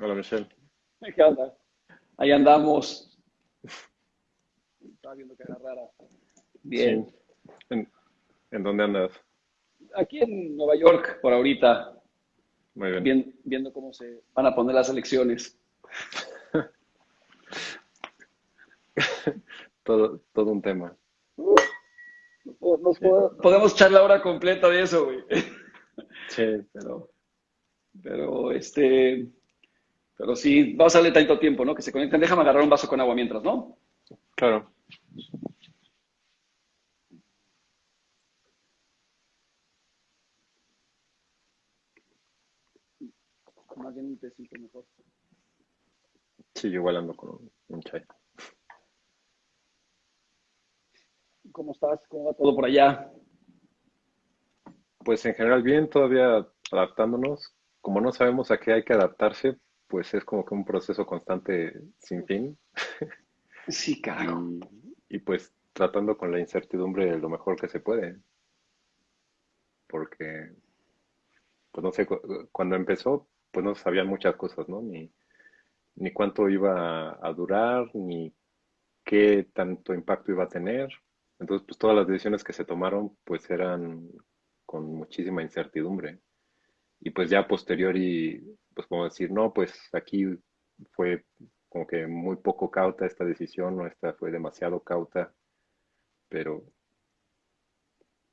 Hola, Michelle. ¿Qué onda? Ahí andamos. Estaba viendo que era rara. Bien. Sí. ¿En, en dónde andas? Aquí en Nueva York, por ahorita. Muy bien. Bien- viendo cómo se van a poner las elecciones. Todo, todo un tema. Nos- nos pod- podemos echar la hora completa de eso, güey. Sí, Pero, pero, este, pero sí, vamos a darle tanto tiempo, ¿no? Que se conecten. Déjame agarrar un vaso con agua mientras, ¿no? claro. Más bien un tecito mejor. Sí, yo igual ando con un, un chai. ¿Cómo estás? ¿Cómo va todo por allá? Pues en general bien, todavía adaptándonos. Como no sabemos a qué hay que adaptarse, pues es como que un proceso constante sin fin. Sí, carajo. Y, y pues tratando con la incertidumbre lo mejor que se puede. Porque, pues no sé, cu- cuando empezó, pues no sabían muchas cosas, ¿no? Ni, ni cuánto iba a durar, ni qué tanto impacto iba a tener. Entonces, pues todas las decisiones que se tomaron, pues eran con muchísima incertidumbre. Y pues ya posterior y pues como decir, no, pues aquí fue como que muy poco cauta esta decisión, o esta fue demasiado cauta, pero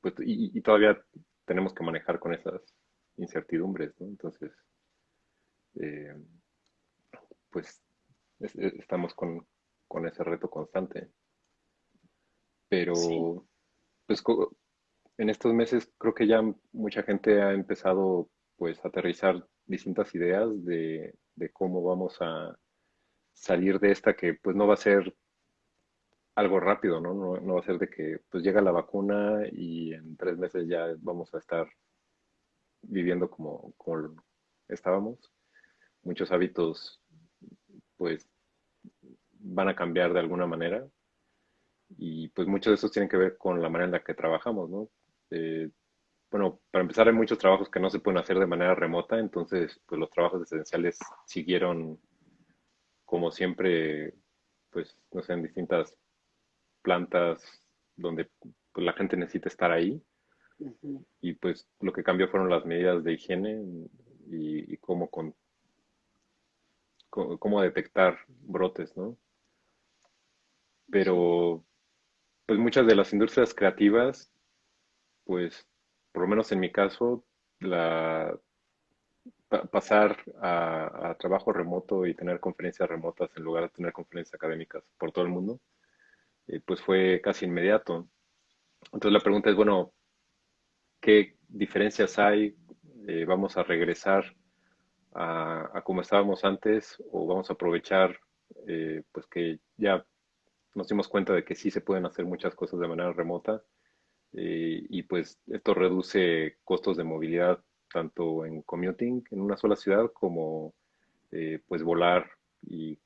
pues y, y todavía tenemos que manejar con esas incertidumbres, ¿no? Entonces, eh, pues es- es- estamos con, con ese reto constante. Pero Sí. pues en estos meses creo que ya mucha gente ha empezado pues aterrizar distintas ideas de, de cómo vamos a salir de esta que pues no va a ser algo rápido, ¿no? No, no va a ser de que pues llega la vacuna y en tres meses ya vamos a estar viviendo como, como estábamos. Muchos hábitos pues van a cambiar de alguna manera y pues muchos de esos tienen que ver con la manera en la que trabajamos, ¿no? Eh, bueno, para empezar hay muchos trabajos que no se pueden hacer de manera remota, entonces pues los trabajos esenciales siguieron como siempre, pues no sé, en distintas plantas donde pues, la gente necesita estar ahí. Y pues lo que cambió fueron las medidas de higiene y, y cómo, con, cómo detectar brotes, ¿no? Pero pues muchas de las industrias creativas, pues por lo menos en mi caso, la, pa- pasar a, a trabajo remoto y tener conferencias remotas en lugar de tener conferencias académicas por todo el mundo, eh, pues fue casi inmediato. Entonces la pregunta es, bueno, ¿qué diferencias hay? Eh, ¿vamos a regresar a, a como estábamos antes o vamos a aprovechar eh, pues que ya nos dimos cuenta de que sí se pueden hacer muchas cosas de manera remota eh, y pues esto reduce costos de movilidad tanto en commuting en una sola ciudad como eh, pues volar y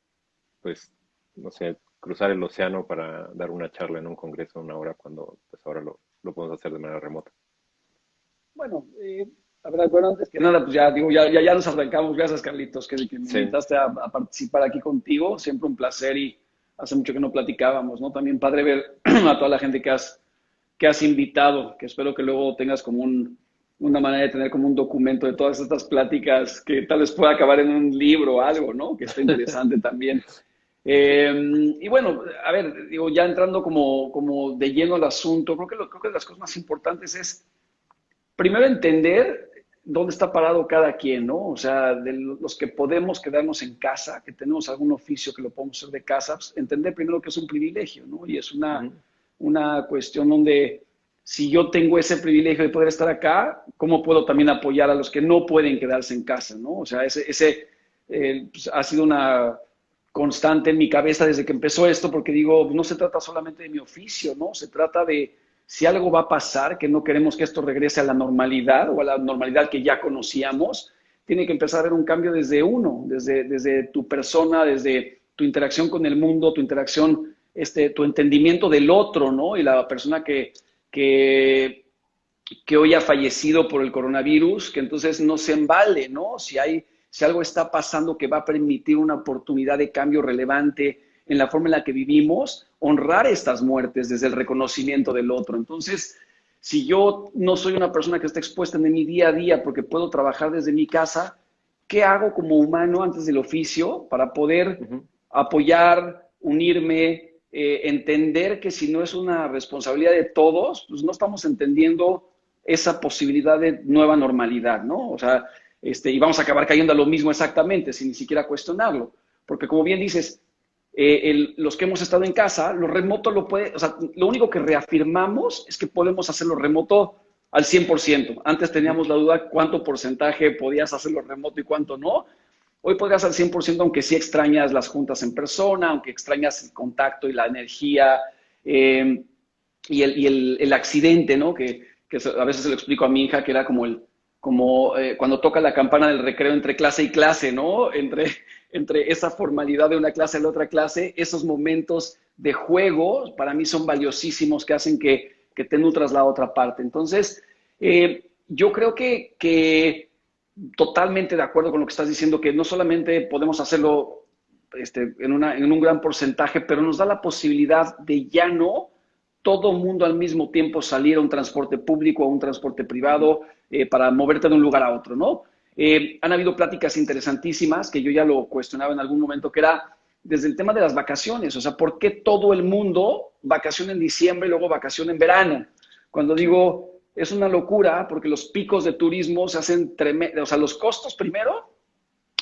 pues no sé, cruzar el océano para dar una charla en un congreso una hora cuando pues ahora lo, lo podemos hacer de manera remota. Bueno, eh, a ver, bueno, antes que nada, pues ya digo, ya, ya, ya nos arrancamos. Gracias, Carlitos, que, que me Sí. invitaste a, a participar aquí contigo. Siempre un placer y hace mucho que no platicábamos, ¿no? También padre ver a toda la gente que has, que has invitado, que espero que luego tengas como un, una manera de tener como un documento de todas estas pláticas que tal vez pueda acabar en un libro o algo, ¿no? Que está interesante también. Eh, y bueno, a ver, digo, ya entrando como, como de lleno al asunto, creo que, lo, creo que las cosas más importantes es primero entender dónde está parado cada quien, ¿no? O sea, de los que podemos quedarnos en casa, que tenemos algún oficio que lo podemos hacer de casa, pues, entender primero que es un privilegio, ¿no? Y es una. Una cuestión donde si yo tengo ese privilegio de poder estar acá, ¿cómo puedo también apoyar a los que no pueden quedarse en casa, ¿no? O sea, ese, ese eh, pues, ha sido una constante en mi cabeza desde que empezó esto, porque digo, no se trata solamente de mi oficio, ¿no? Se trata de si algo va a pasar, que no queremos que esto regrese a la normalidad o a la normalidad que ya conocíamos, tiene que empezar a haber un cambio desde uno, desde, desde tu persona, desde tu interacción con el mundo, tu interacción, este, tu entendimiento del otro, ¿no? Y la persona que, que, que hoy ha fallecido por el coronavirus, que entonces no se embale, ¿no? Si hay si algo está pasando que va a permitir una oportunidad de cambio relevante en la forma en la que vivimos, honrar estas muertes desde el reconocimiento del otro. Entonces, si yo no soy una persona que está expuesta en mi día a día porque puedo trabajar desde mi casa, ¿qué hago como humano antes del oficio para poder apoyar, unirme, eh, entender que si no es una responsabilidad de todos, pues no estamos entendiendo esa posibilidad de nueva normalidad, ¿no? O sea, este, y vamos a acabar cayendo a lo mismo exactamente, sin ni siquiera cuestionarlo. Porque como bien dices, eh, los que hemos estado en casa, lo remoto lo puede, o sea, lo único que reafirmamos es que podemos hacerlo remoto al 100%. Antes teníamos la duda cuánto porcentaje podías hacerlo remoto y cuánto no. Hoy podrías al 100%, aunque sí extrañas las juntas en persona, aunque extrañas el contacto y la energía eh, y, el, accidente, ¿no? Que, a veces se lo explico a mi hija, que era como el, como eh, cuando toca la campana del recreo entre clase y clase, ¿no? Entre, entre esa formalidad de una clase a la otra clase, esos momentos de juego para mí son valiosísimos que hacen que, te nutras la otra parte. Entonces, eh, yo creo que, que, totalmente de acuerdo con lo que estás diciendo, que no solamente podemos hacerlo este, en, una, en un gran porcentaje, pero nos da la posibilidad de ya no todo mundo al mismo tiempo salir a un transporte público, a un transporte privado, eh, para moverte de un lugar a otro, ¿no? Eh, han habido pláticas interesantísimas que yo ya lo cuestionaba en algún momento, que era desde el tema de las vacaciones, o sea, ¿por qué todo el mundo vacaciona en diciembre y luego vacaciona en verano? Cuando digo, es una locura porque los picos de turismo se hacen tremendos, o sea, los costos primero,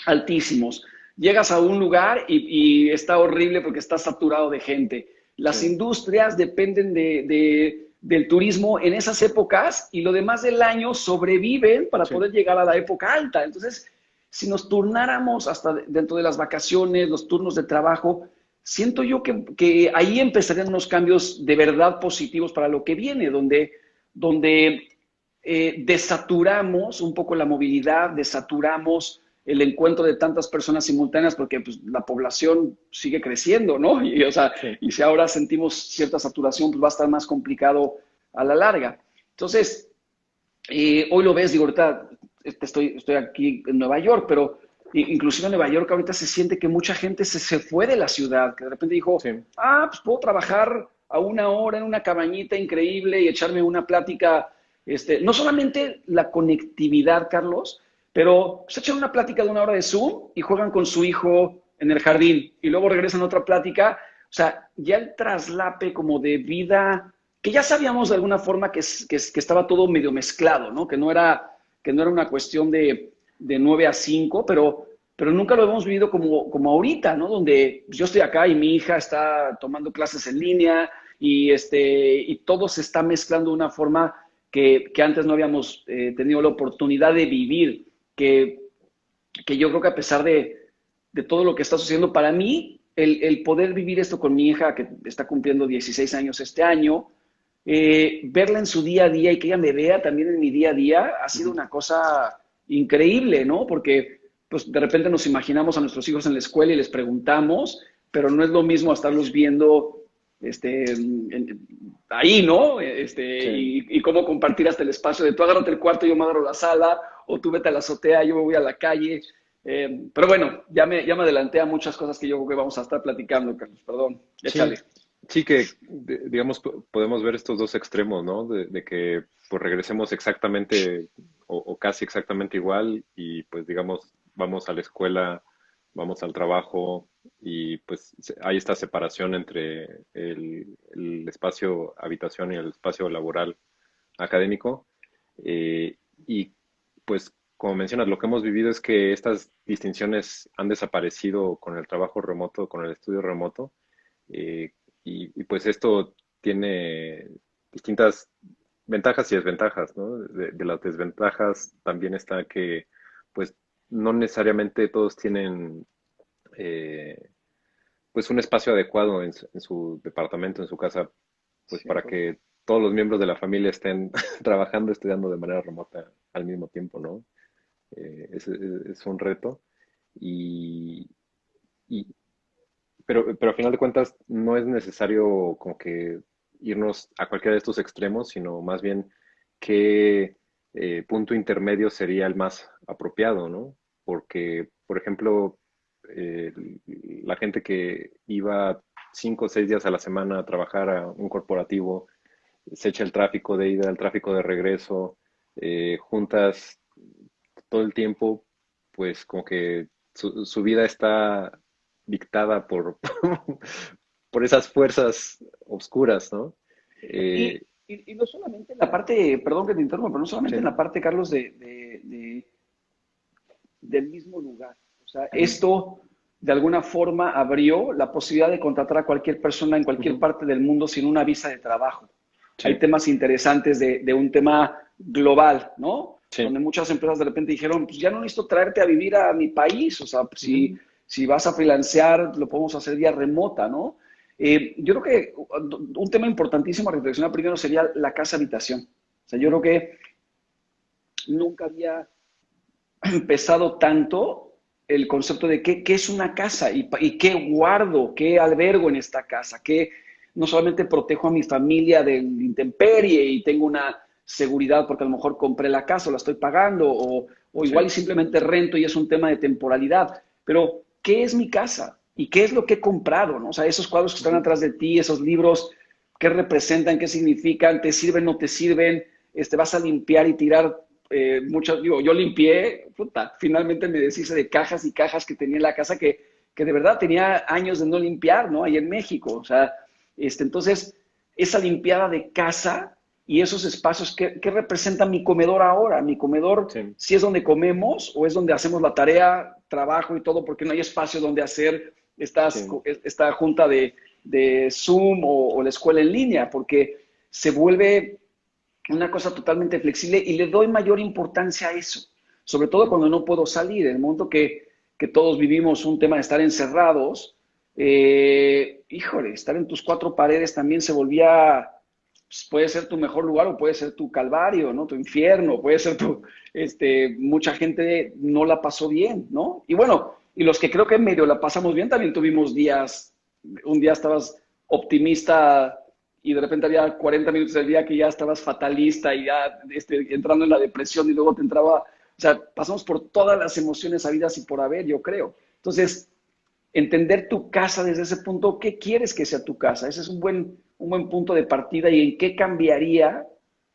altísimos. Llegas a un lugar y está horrible porque está saturado de gente las industrias dependen de, del turismo en esas épocas y lo demás del año sobreviven para poder llegar a la época alta. Entonces, si nos turnáramos hasta dentro de las vacaciones, los turnos de trabajo, siento yo que, ahí empezarían unos cambios de verdad positivos para lo que viene, donde, donde eh, desaturamos un poco la movilidad, desaturamos el encuentro de tantas personas simultáneas porque pues, la población sigue creciendo, ¿no? Y, o sea, y si ahora sentimos cierta saturación, pues va a estar más complicado a la larga. Entonces, eh, hoy lo ves, digo, ahorita este, estoy, estoy aquí en Nueva York, pero inclusive en Nueva York ahorita se siente que mucha gente se, se fue de la ciudad, que de repente dijo, ah, pues puedo trabajar a una hora en una cabañita increíble y echarme una plática, este, no solamente la conectividad, Carlos, pero se echan una plática de una hora de Zoom y juegan con su hijo en el jardín y luego regresan a otra plática. O sea, ya el traslape como de vida, que ya sabíamos de alguna forma que, que, estaba todo medio mezclado, ¿no? Que no era, que no era una cuestión de, de 9 a 5, pero, pero nunca lo hemos vivido como, como ahorita, ¿no? Donde yo estoy acá y mi hija está tomando clases en línea y, este, y todo se está mezclando de una forma que, que antes no habíamos eh, tenido la oportunidad de vivir que, que yo creo que a pesar de, de, todo lo que está sucediendo, para mí, el, el, poder vivir esto con mi hija, que está cumpliendo 16 años este año, eh, verla en su día a día y que ella me vea también en mi día a día, ha sido una cosa increíble, ¿no? Porque pues de repente nos imaginamos a nuestros hijos en la escuela y les preguntamos, pero no es lo mismo estarlos viendo este, ahí, ¿no? Este, y, cómo compartir hasta el espacio de tú agárrate el cuarto, yo me agarro la sala, o tú vete a la azotea, yo me voy a la calle. Eh, pero bueno, ya me, ya me adelanté a muchas cosas que yo creo que vamos a estar platicando, Carlos, perdón. Échale. Sí, que digamos podemos ver estos dos extremos, ¿no? De, que pues regresemos exactamente o, casi exactamente igual y pues digamos vamos a la escuela, vamos al trabajo y pues hay esta separación entre el, espacio habitación y el espacio laboral académico eh, y pues como mencionas, lo que hemos vivido es que estas distinciones han desaparecido con el trabajo remoto, con el estudio remoto, eh, y, pues esto tiene distintas ventajas y desventajas, ¿no? De, las desventajas también está que, pues, no necesariamente todos tienen, eh, pues, un espacio adecuado en su, departamento, en su casa, pues, para que todos los miembros de la familia estén trabajando, estudiando de manera remota al mismo tiempo, ¿no? Eh, es, un reto. Y, pero, pero a final de cuentas no es necesario como que irnos a cualquiera de estos extremos, sino más bien qué eh, punto intermedio sería el más apropiado, ¿no? porque, por ejemplo, eh, la gente que iba cinco o seis días a la semana a trabajar a un corporativo, se echa el tráfico de ida, el tráfico de regreso, eh, juntas todo el tiempo, pues como que su, vida está dictada por, por esas fuerzas oscuras, ¿no? Y, eh, no solamente en la parte, perdón que te interrumpa, pero no solamente en la parte, Carlos, de, del mismo lugar. O sea, esto de alguna forma abrió la posibilidad de contratar a cualquier persona en cualquier parte del mundo sin una visa de trabajo. Hay temas interesantes de, un tema global, ¿no? Donde muchas empresas de repente dijeron, pues ya no necesito traerte a vivir a mi país, o sea, pues, si, si vas a freelancear, lo podemos hacer vía remota, ¿no? Eh, yo creo que un tema importantísimo a reflexionar primero sería la casa habitación. O sea, yo creo que nunca había empezado tanto el concepto de qué, qué es una casa y, y, qué guardo, qué albergo en esta casa, qué no solamente protejo a mi familia del intemperie y tengo una seguridad porque a lo mejor compré la casa o la estoy pagando o, o igual y simplemente rento y es un tema de temporalidad, pero ¿qué es mi casa? ¿Y qué es lo que he comprado? ¿no? O sea, esos cuadros que están atrás de ti, esos libros, ¿qué representan? ¿Qué significan? ¿Te sirven? ¿No te sirven? Este, ¿Vas a limpiar y tirar eh, muchas, digo, yo limpié, puta, finalmente me deshice de cajas y cajas que tenía en la casa que, que de verdad tenía años de no limpiar, ¿no? Ahí en México, o sea, este, entonces, esa limpiada de casa y esos espacios, ¿qué, qué representa mi comedor ahora? Mi comedor, si es donde comemos o es donde hacemos la tarea, trabajo y todo, porque no hay espacio donde hacer estas, esta junta de, de Zoom o, o la escuela en línea, porque se vuelve una cosa totalmente flexible y le doy mayor importancia a eso, sobre todo cuando no puedo salir, en el momento que, que todos vivimos un tema de estar encerrados, eh, híjole, estar en tus cuatro paredes también se volvía, pues, puede ser tu mejor lugar o puede ser tu calvario, ¿no? Tu infierno, puede ser tu, este, mucha gente no la pasó bien, ¿no? Y bueno, y los que creo que medio la pasamos bien, también tuvimos días, un día estabas optimista y de repente había 40 minutos del día que ya estabas fatalista y ya este, entrando en la depresión y luego te entraba, o sea, pasamos por todas las emociones habidas y por haber, yo creo. Entonces, entender tu casa desde ese punto, ¿qué quieres que sea tu casa? Ese es un buen, un buen punto de partida y en qué cambiaría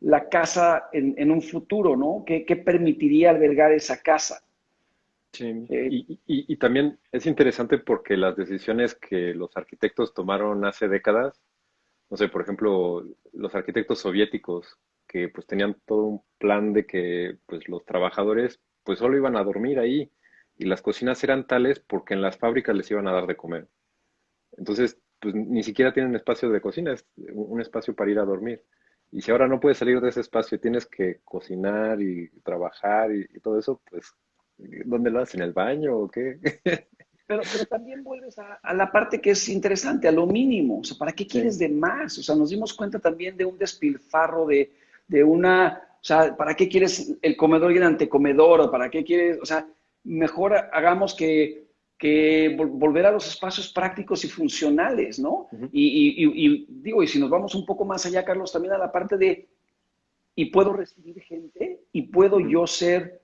la casa en, un futuro, ¿no? ¿Qué, permitiría albergar esa casa? Sí, eh, y, y también es interesante porque las decisiones que los arquitectos tomaron hace décadas no sé, por ejemplo, los arquitectos soviéticos que pues tenían todo un plan de que pues los trabajadores pues solo iban a dormir ahí y las cocinas eran tales porque en las fábricas les iban a dar de comer. Entonces, pues ni siquiera tienen espacio de cocina, es un espacio para ir a dormir. Y si ahora no puedes salir de ese espacio y tienes que cocinar y trabajar y, y todo eso, pues ¿dónde lo haces? ¿En el baño o qué? Pero, pero también vuelves a, la parte que es interesante, a lo mínimo. O sea, ¿para qué quieres de más? O sea, nos dimos cuenta también de un despilfarro, de, de una, o sea, ¿para qué quieres el comedor y el antecomedor? ¿O para qué quieres, o sea, mejor hagamos que, que volver a los espacios prácticos y funcionales, ¿no? y, y, y, digo, y si nos vamos un poco más allá, Carlos, también a la parte de, y puedo recibir gente, y puedo yo ser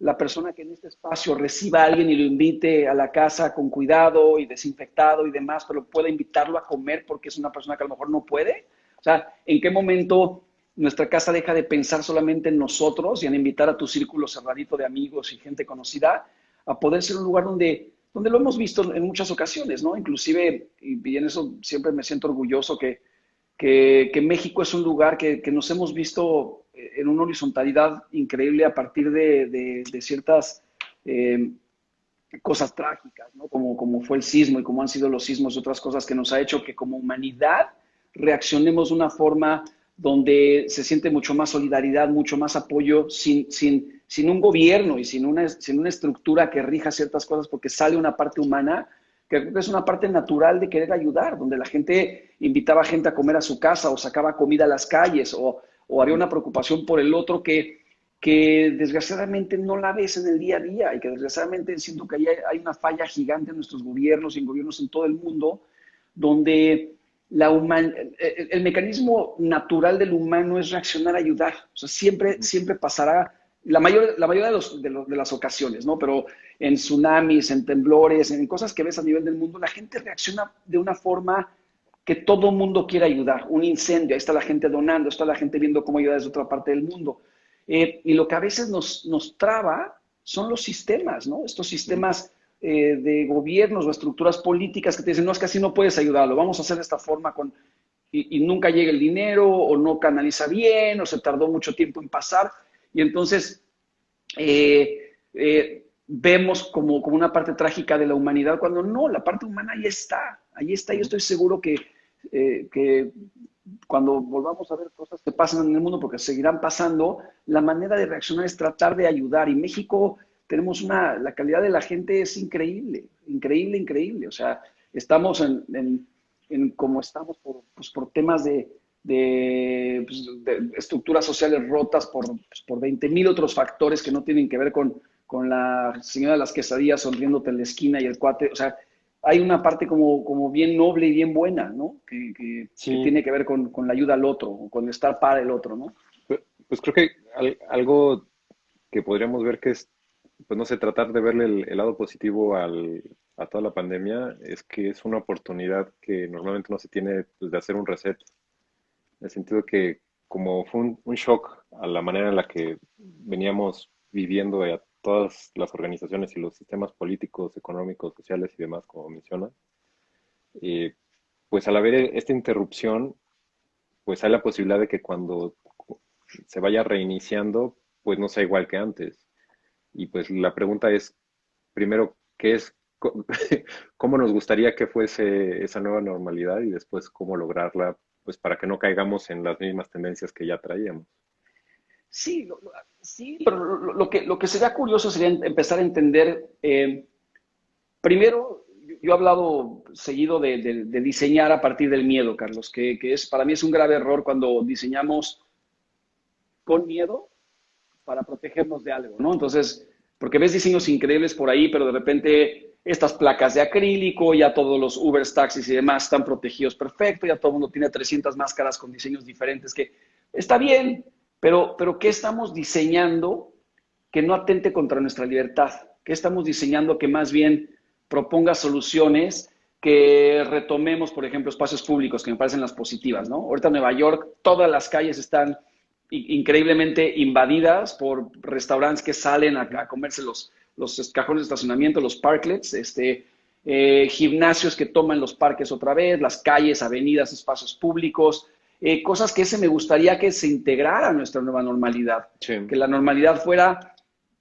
la persona que en este espacio reciba a alguien y lo invite a la casa con cuidado y desinfectado y demás, pero pueda invitarlo a comer porque es una persona que a lo mejor no puede? O sea, ¿en qué momento nuestra casa deja de pensar solamente en nosotros y en invitar a tu círculo cerradito de amigos y gente conocida a poder ser un lugar donde, donde lo hemos visto en muchas ocasiones, ¿no? Inclusive, y, en eso siempre me siento orgulloso que, que, México es un lugar que, que nos hemos visto en una horizontalidad increíble a partir de, ciertas eh, cosas trágicas, como, como fue el sismo y como han sido los sismos y otras cosas que nos ha hecho que como humanidad reaccionemos de una forma donde se siente mucho más solidaridad, mucho más apoyo, sin, sin, sin un gobierno y sin una, sin una estructura que rija ciertas cosas, porque sale una parte humana que es una parte natural de querer ayudar, donde la gente invitaba gente a comer a su casa o sacaba comida a las calles o o había una preocupación por el otro que, que desgraciadamente no la ves en el día a día y que desgraciadamente siento que hay, hay una falla gigante en nuestros gobiernos y en gobiernos en todo el mundo, donde la el, mecanismo natural del humano es reaccionar a ayudar. O sea, siempre, siempre pasará la, mayor, la mayoría de, los, de, las ocasiones, ¿no? Pero en tsunamis, en temblores, en cosas que ves a nivel del mundo, la gente reacciona de una forma que todo mundo quiere ayudar. Un incendio, ahí está la gente donando, está la gente viendo cómo ayudar desde otra parte del mundo. Eh, y lo que a veces nos, nos traba son los sistemas, ¿no? Estos sistemas eh, de gobiernos o estructuras políticas que te dicen, no, es que así no puedes ayudarlo, vamos a hacer de esta forma con... Y, nunca llega el dinero o no canaliza bien o se tardó mucho tiempo en pasar. Y entonces eh, vemos como, como una parte trágica de la humanidad cuando no, la parte humana ahí está, ahí está. Yo estoy seguro que, que cuando volvamos a ver cosas que pasan en el mundo, porque seguirán pasando, la manera de reaccionar es tratar de ayudar. Y México tenemos una, la calidad de la gente es increíble, increíble, increíble. O sea, estamos en, en, como estamos por, pues, por temas de, de, pues, estructuras sociales rotas, por, pues, por 20 mil otros factores que no tienen que ver con, con la señora de las quesadillas sonriéndote en la esquina y el cuate. O sea, hay una parte como, como bien noble y bien buena, ¿no? Que, que, tiene que ver con, con, la ayuda al otro, con estar para el otro, ¿no? Pues, pues creo que algo que podríamos ver que es pues no sé, tratar de verle el, lado positivo al, a toda la pandemia es que es una oportunidad que normalmente no se tiene pues, de hacer un reset. En el sentido que como fue un, shock a la manera en la que veníamos viviendo a todas las organizaciones y los sistemas políticos, económicos, sociales y demás, como menciona, eh, pues al haber esta interrupción, pues hay la posibilidad de que cuando se vaya reiniciando, pues no sea igual que antes. Y pues la pregunta es, primero, ¿qué es, cómo nos gustaría que fuese esa nueva normalidad y después cómo lograrla, pues para que no caigamos en las mismas tendencias que ya traíamos? Sí, sí, pero lo, que, lo que sería curioso sería empezar a entender, eh, primero, yo he hablado seguido de, diseñar a partir del miedo, Carlos, que, que, es para mí es un grave error cuando diseñamos con miedo para protegernos de algo, ¿no? Entonces, porque ves diseños increíbles por ahí, pero de repente estas placas de acrílico, ya todos los Uber taxis y demás están protegidos perfecto, ya todo el mundo tiene 300 máscaras con diseños diferentes, que está bien, pero, pero ¿qué estamos diseñando que no atente contra nuestra libertad? ¿Qué estamos diseñando que más bien proponga soluciones que retomemos, por ejemplo, espacios públicos, que me parecen las positivas, ¿no? Ahorita en Nueva York todas las calles están increíblemente invadidas por restaurantes que salen a, comerse los, cajones de estacionamiento, los parklets, este, eh, gimnasios que toman los parques otra vez, las calles, avenidas, espacios públicos, eh, cosas que ese me gustaría que se integrara a nuestra nueva normalidad, que la normalidad fuera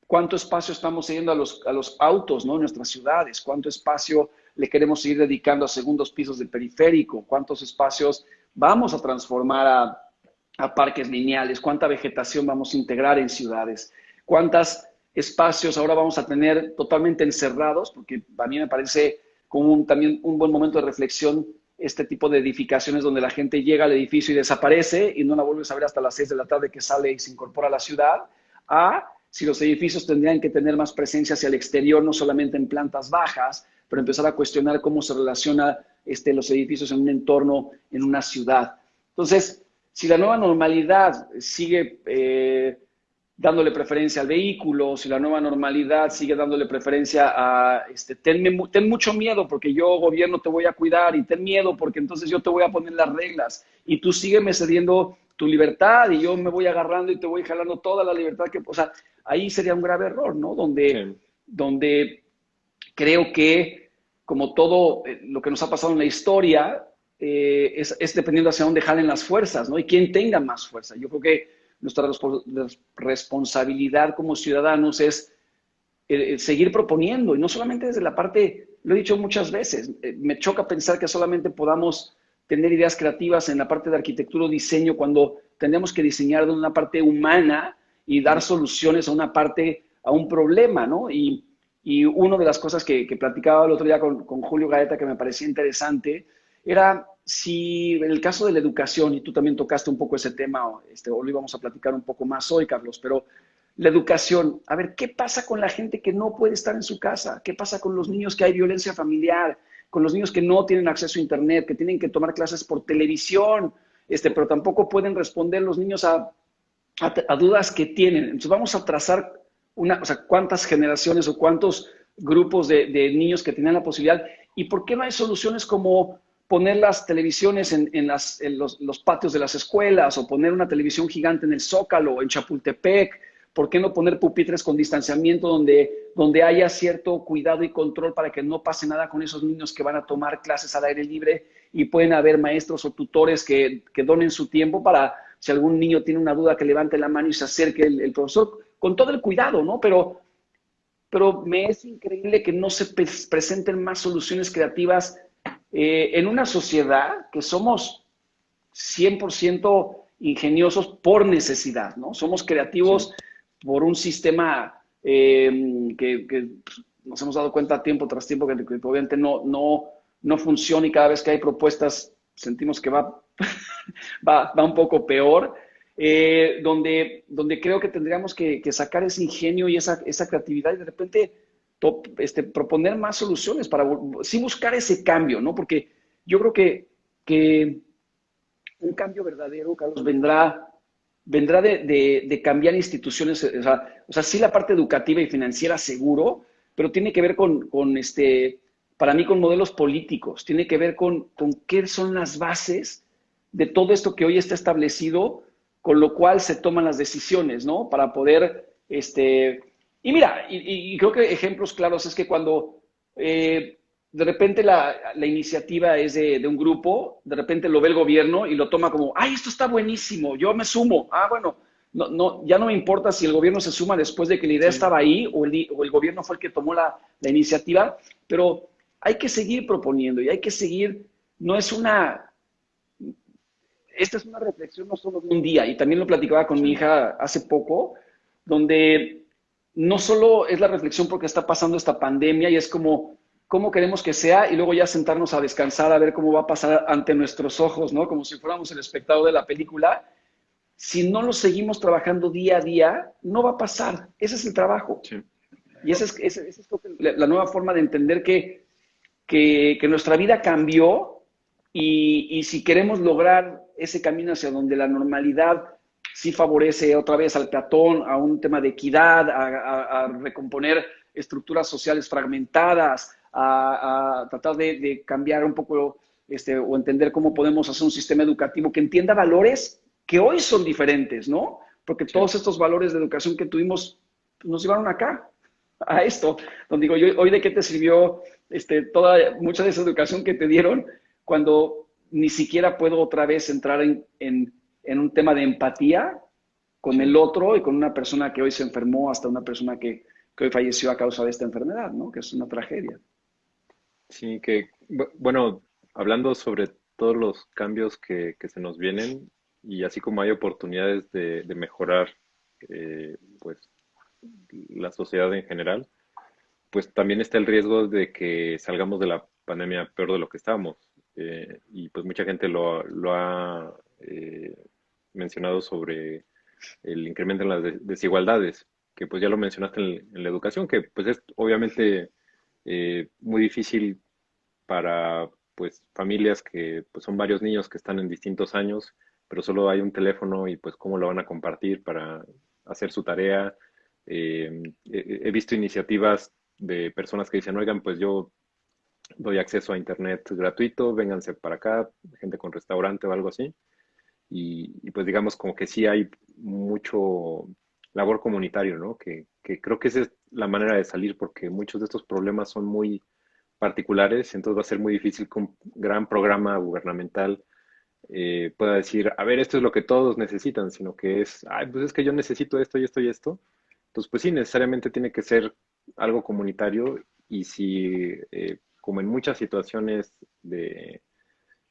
cuánto espacio estamos cediendo a los, a los autos ¿no? en nuestras ciudades, cuánto espacio le queremos seguir dedicando a segundos pisos del periférico, cuántos espacios vamos a transformar a a parques lineales, cuánta vegetación vamos a integrar en ciudades, cuántos espacios ahora vamos a tener totalmente encerrados, porque a mí me parece como también un buen momento de reflexión este tipo de edificaciones donde la gente llega al edificio y desaparece y no la vuelves a ver hasta las 6 de la tarde que sale y se incorpora a la ciudad, a si los edificios tendrían que tener más presencia hacia el exterior, no solamente en plantas bajas, pero empezar a cuestionar cómo se relacionan este, los edificios en un entorno, en una ciudad. Entonces, si la nueva normalidad sigue eh, dándole preferencia al vehículo, si la nueva normalidad sigue dándole preferencia a, este, ten mucho miedo porque yo, gobierno, te voy a cuidar y ten miedo porque entonces yo te voy a poner las reglas y tú sígueme cediendo tu libertad y yo me voy agarrando y te voy jalando toda la libertad que, o sea, ahí sería un grave error, ¿no? Donde, donde creo que, como todo eh, lo que nos ha pasado en la historia, eh, es, dependiendo hacia dónde jalen las fuerzas, ¿no? Y quién tenga más fuerza. Yo creo que nuestra responsabilidad como ciudadanos es seguir proponiendo, y no solamente desde la parte, lo he dicho muchas veces, eh, me choca pensar que solamente podamos tener ideas creativas en la parte de arquitectura o diseño cuando tenemos que diseñar de una parte humana y dar soluciones a una parte, a un problema, ¿no? Y, y una de las cosas que, platicaba el otro día con, con Julio Gaeta que me parecía interesante era si en el caso de la educación, y tú también tocaste un poco ese tema, este, o lo íbamos a platicar un poco más hoy, Carlos, pero la educación, a ver, ¿qué pasa con la gente que no puede estar en su casa? ¿Qué pasa con los niños que hay violencia familiar? Con los niños que no tienen acceso a Internet, que tienen que tomar clases por televisión, este, pero tampoco pueden responder los niños a, a, dudas que tienen. Entonces vamos a trazar una, o sea, cuántas generaciones o cuántos grupos de, niños que tienen la posibilidad y por qué no hay soluciones como poner las televisiones en, los, patios de las escuelas o poner una televisión gigante en el Zócalo o en Chapultepec. ¿Por qué no poner pupitres con distanciamiento donde, donde haya cierto cuidado y control para que no pase nada con esos niños que van a tomar clases al aire libre y pueden haber maestros o tutores que, que donen su tiempo para, si algún niño tiene una duda, que levante la mano y se acerque el, profesor, con todo el cuidado, ¿no? Pero, pero me es increíble que no se presenten más soluciones creativas eh, en una sociedad que somos 100% ingeniosos por necesidad, ¿no? Somos creativos por un sistema eh, que, nos hemos dado cuenta tiempo tras tiempo que, que obviamente no, no, no funciona y cada vez que hay propuestas sentimos que va va, un poco peor, eh, donde, donde creo que tendríamos que, sacar ese ingenio y esa, creatividad y de repente este, proponer más soluciones para sí buscar ese cambio, ¿no? Porque yo creo que, un cambio verdadero, Carlos, vendrá, vendrá de, cambiar instituciones, o sea, o sí la parte educativa y financiera seguro, pero tiene que ver con, con este, para mí con modelos políticos, tiene que ver con, con qué son las bases de todo esto que hoy está establecido, con lo cual se toman las decisiones, ¿no? Para poder, este, y mira, y, creo que ejemplos claros es que cuando eh, de repente la, iniciativa es de, un grupo, de repente lo ve el gobierno y lo toma como, ay, esto está buenísimo, yo me sumo. Ah, bueno, no, no, ya no me importa si el gobierno se suma después de que la idea estaba ahí o el, o el, gobierno fue el que tomó la, la iniciativa, pero hay que seguir proponiendo y hay que seguir, no es una, esta es una reflexión no solo de un día, y también lo platicaba con mi hija hace poco, donde no solo es la reflexión porque está pasando esta pandemia y es como, ¿cómo queremos que sea? Y luego ya sentarnos a descansar, a ver cómo va a pasar ante nuestros ojos, ¿no? Como si fuéramos el espectador de la película. Si no lo seguimos trabajando día a día, no va a pasar. Ese es el trabajo. Y esa es, la nueva forma de entender que, que, nuestra vida cambió y, y si queremos lograr ese camino hacia donde la normalidad sí favorece otra vez al peatón, a un tema de equidad, a, recomponer estructuras sociales fragmentadas, a, tratar de, cambiar un poco este, o entender cómo podemos hacer un sistema educativo que entienda valores que hoy son diferentes, ¿no? Porque todos estos valores de educación que tuvimos nos llevaron acá, a esto. Donde digo, yo, hoy de qué te sirvió este, toda, mucha de esa educación que te dieron cuando ni siquiera puedo otra vez entrar en, un tema de empatía con el otro y con una persona que hoy se enfermó hasta una persona que, hoy falleció a causa de esta enfermedad, ¿no? Que es una tragedia. Sí, que, bueno, hablando sobre todos los cambios que, se nos vienen y así como hay oportunidades de, mejorar, eh, pues, la sociedad en general, pues también está el riesgo de que salgamos de la pandemia peor de lo que estábamos. Eh, y pues mucha gente lo, lo ha eh, mencionado sobre el incremento en las desigualdades, que pues ya lo mencionaste en, la educación, que pues es obviamente eh, muy difícil para pues familias que pues son varios niños que están en distintos años, pero solo hay un teléfono y pues cómo lo van a compartir para hacer su tarea. he visto iniciativas de personas que dicen, oigan, pues yo doy acceso a internet gratuito, vénganse para acá, gente con restaurante o algo así. Y, pues digamos como que sí hay mucho labor comunitario, ¿no? Que, creo que esa es la manera de salir porque muchos de estos problemas son muy particulares, entonces va a ser muy difícil que un gran programa gubernamental eh, pueda decir, a ver, esto es lo que todos necesitan, sino que es, ay, pues es que yo necesito esto y esto y esto. Entonces, pues sí, necesariamente tiene que ser algo comunitario y si eh, como en muchas situaciones de